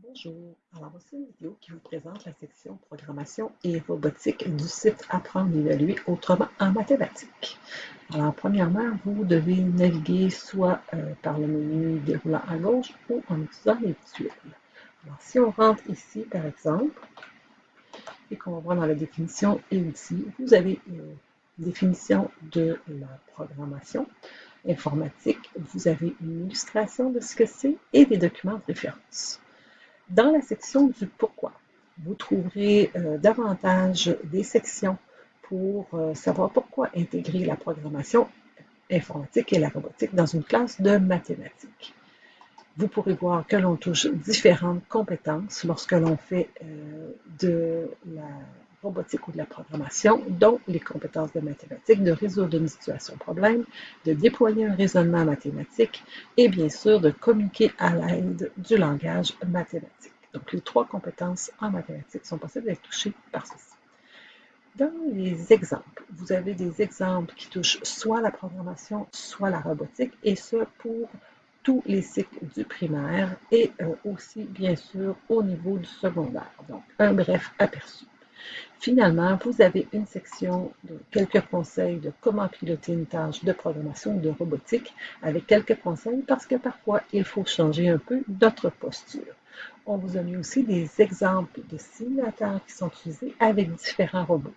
Bonjour, alors voici une vidéo qui vous présente la section programmation et robotique du site Apprendre et évaluer autrement en mathématiques. Alors premièrement, vous devez naviguer soit euh, par le menu déroulant à gauche ou en utilisant les visuels. Alors si on rentre ici par exemple, et qu'on va voir dans la définition et outils, vous avez une euh, définition de la programmation informatique, vous avez une illustration de ce que c'est et des documents de référence. Dans la section du pourquoi, vous trouverez euh, davantage des sections pour euh, savoir pourquoi intégrer la programmation informatique et la robotique dans une classe de mathématiques. Vous pourrez voir que l'on touche différentes compétences lorsque l'on fait euh, de la robotique ou de la programmation, dont les compétences de mathématiques, de résoudre une situation problème, de déployer un raisonnement mathématique et bien sûr de communiquer à l'aide du langage mathématique. Donc les trois compétences en mathématiques sont possibles d'être touchées par ceci. Dans les exemples, vous avez des exemples qui touchent soit la programmation, soit la robotique, et ce pour tous les cycles du primaire et euh, aussi, bien sûr, au niveau du secondaire. Donc, un bref aperçu. Finalement, vous avez une section de quelques conseils de comment piloter une tâche de programmation ou de robotique avec quelques conseils parce que parfois, il faut changer un peu notre posture. On vous a mis aussi des exemples de simulateurs qui sont utilisés avec différents robots.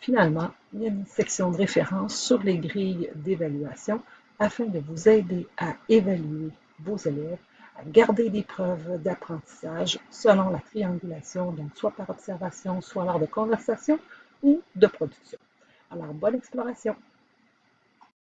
Finalement, il y a une section de référence sur les grilles d'évaluation afin de vous aider à évaluer vos élèves garder des preuves d'apprentissage selon la triangulation, donc soit par observation, soit lors de conversation ou de production. Alors, bonne exploration!